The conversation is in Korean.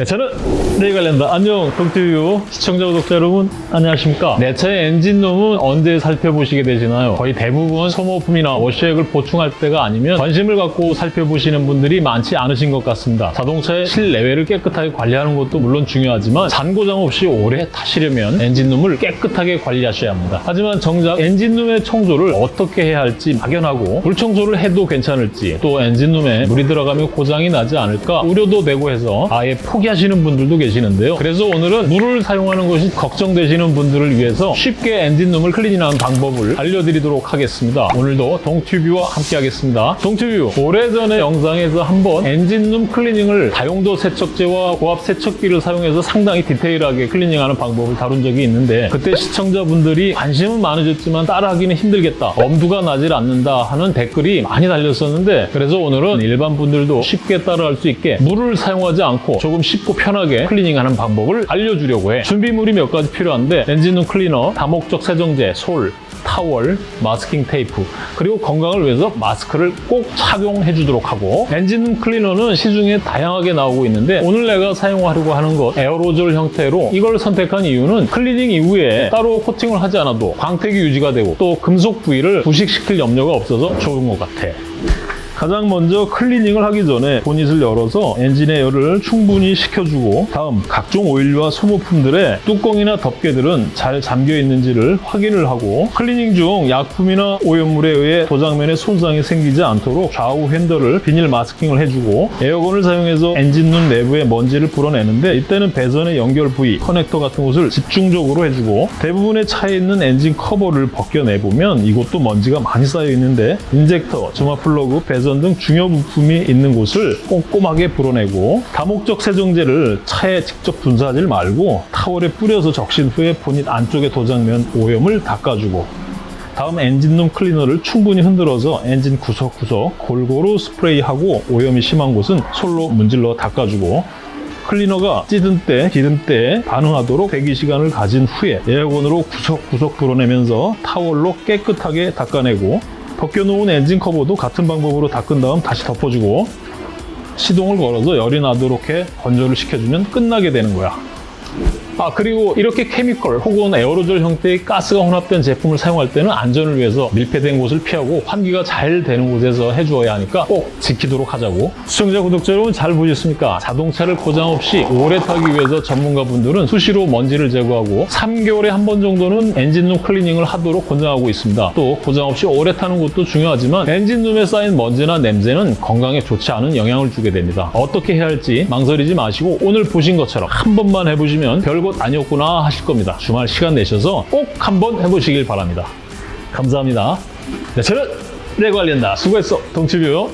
네, 저는 관련다. 안녕, 동티뷰 시청자, 구독자 여러분, 안녕하십니까? 내 차의 엔진룸은 언제 살펴보시게 되시나요? 거의 대부분 소모품이나 워시액을 보충할 때가 아니면 관심을 갖고 살펴보시는 분들이 많지 않으신 것 같습니다. 자동차의 실내외를 깨끗하게 관리하는 것도 물론 중요하지만 잔고장 없이 오래 타시려면 엔진룸을 깨끗하게 관리하셔야 합니다. 하지만 정작 엔진룸의 청소를 어떻게 해야 할지 막연하고 물 청소를 해도 괜찮을지 또 엔진룸에 물이 들어가면 고장이 나지 않을까 우려도 되고 해서 아예 포기 하시는 분들도 계시는데요. 그래서 오늘은 물을 사용하는 것이 걱정되시는 분들을 위해서 쉽게 엔진룸을 클리닝하는 방법을 알려드리도록 하겠습니다. 오늘도 동튜뷰와 함께 하겠습니다. 동튜뷰 오래전에 영상에서 한번 엔진룸 클리닝을 다용도 세척제와 고압 세척기를 사용해서 상당히 디테일하게 클리닝하는 방법을 다룬 적이 있는데 그때 시청자분들이 관심은 많으셨지만 따라하기는 힘들겠다. 엄두가 나질 않는다 하는 댓글이 많이 달렸었는데 그래서 오늘은 일반 분들도 쉽게 따라할 수 있게 물을 사용하지 않고 조금 쉽고 편하게 클리닝하는 방법을 알려주려고 해. 준비물이 몇 가지 필요한데 엔진룸 클리너, 다목적 세정제, 솔, 타월, 마스킹 테이프 그리고 건강을 위해서 마스크를 꼭 착용해 주도록 하고 엔진 클리너는 시중에 다양하게 나오고 있는데 오늘 내가 사용하려고 하는 것 에어로졸 형태로 이걸 선택한 이유는 클리닝 이후에 따로 코팅을 하지 않아도 광택이 유지가 되고 또 금속 부위를 부식시킬 염려가 없어서 좋은 것 같아 가장 먼저 클리닝을 하기 전에 보닛을 열어서 엔진의 열을 충분히 식혀주고 다음 각종 오일과 소모품들의 뚜껑이나 덮개들은 잘 잠겨 있는지를 확인을 하고 클리닝 중 약품이나 오염물에 의해 도장면에 손상이 생기지 않도록 좌우 휀더를 비닐 마스킹을 해주고 에어건을 사용해서 엔진룸 내부의 먼지를 불어내는데 이때는 배선의 연결 부위, 커넥터 같은 곳을 집중적으로 해주고 대부분의 차에 있는 엔진 커버를 벗겨내보면 이곳도 먼지가 많이 쌓여 있는데 인젝터, 점화 플러그, 배선 등 중요 부품이 있는 곳을 꼼꼼하게 불어내고 다목적 세정제를 차에 직접 분사하지 말고 타월에 뿌려서 적신 후에 본닛 안쪽의 도장면 오염을 닦아주고 다음 엔진룸 클리너를 충분히 흔들어서 엔진 구석구석 골고루 스프레이하고 오염이 심한 곳은 솔로 문질러 닦아주고 클리너가 찌든 때, 기름 때 반응하도록 대기 시간을 가진 후에 에어건으로 구석구석 불어내면서 타월로 깨끗하게 닦아내고 벗겨놓은 엔진 커버도 같은 방법으로 닦은 다음 다시 덮어주고 시동을 걸어서 열이 나도록 해 건조를 시켜주면 끝나게 되는 거야. 아 그리고 이렇게 chemical 혹은 에어로졸 형태의 가스가 혼합된 제품을 사용할 때는 안전을 위해서 밀폐된 곳을 피하고 환기가 잘 되는 곳에서 해주어야 하니까 꼭 지키도록 하자고. 시청자 구독자 여러분 잘 보셨습니까? 자동차를 고장 없이 오래 타기 위해서 전문가분들은 수시로 먼지를 제거하고 3개월에 한 번 정도는 엔진룸 클리닝을 하도록 권장하고 있습니다. 또 고장 없이 오래 타는 것도 중요하지만 엔진룸에 쌓인 먼지나 냄새는 건강에 좋지 않은 영향을 주게 됩니다. 어떻게 해야 할지 망설이지 마시고 오늘 보신 것처럼 한 번만 해보시면 별것 아니었구나 하실 겁니다. 주말 시간 내셔서 꼭 한번 해보시길 바랍니다. 감사합니다. 네, 저는 레관련다. 수고했어, 동치뷰.